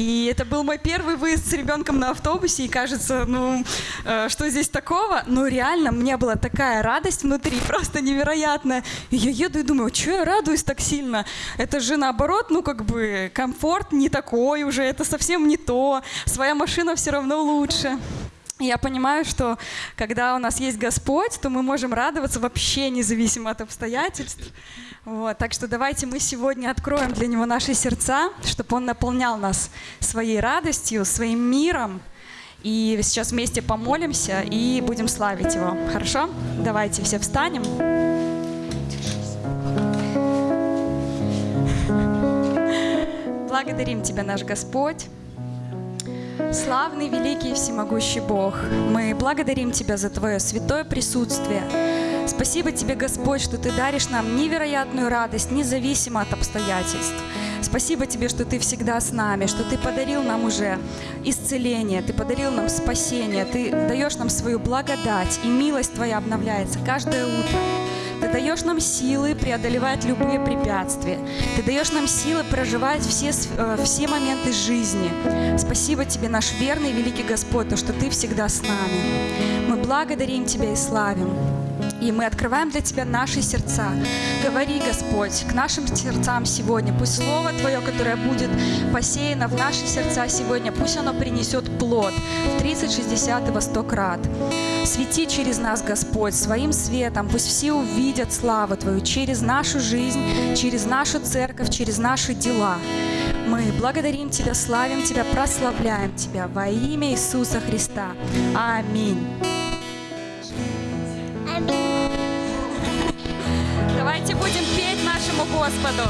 И это был мой первый выезд с ребенком на автобусе, и кажется, ну, э, что здесь такого? Но реально, мне была такая радость внутри, просто невероятная. И я еду и думаю, что я радуюсь так сильно? Это же наоборот, ну, как бы, комфорт не такой уже, это совсем не то. Своя машина все равно лучше. Я понимаю, что когда у нас есть Господь, то мы можем радоваться вообще независимо от обстоятельств. Вот, так что давайте мы сегодня откроем для Него наши сердца, чтобы Он наполнял нас своей радостью, своим миром. И сейчас вместе помолимся и будем славить Его. Хорошо? Давайте все встанем. Благодарим Тебя, наш Господь. Славный, великий и всемогущий Бог, мы благодарим Тебя за Твое святое присутствие. Спасибо Тебе, Господь, что Ты даришь нам невероятную радость, независимо от обстоятельств. Спасибо Тебе, что Ты всегда с нами, что Ты подарил нам уже исцеление, Ты подарил нам спасение, Ты даешь нам свою благодать, и милость Твоя обновляется каждое утро. Ты даешь нам силы преодолевать любые препятствия. Ты даешь нам силы проживать все, э, все моменты жизни. Спасибо Тебе, наш верный великий Господь, то, что Ты всегда с нами. Мы благодарим Тебя и славим. И мы открываем для Тебя наши сердца. Говори, Господь, к нашим сердцам сегодня. Пусть Слово Твое, которое будет посеяно в наши сердца сегодня, пусть оно принесет плод в 30, 60 и во 100 крат. Свети через нас, Господь, своим светом. Пусть все увидят славу Твою через нашу жизнь, через нашу церковь, через наши дела. Мы благодарим Тебя, славим Тебя, прославляем Тебя во имя Иисуса Христа. Аминь. Давайте будем петь нашему Господу.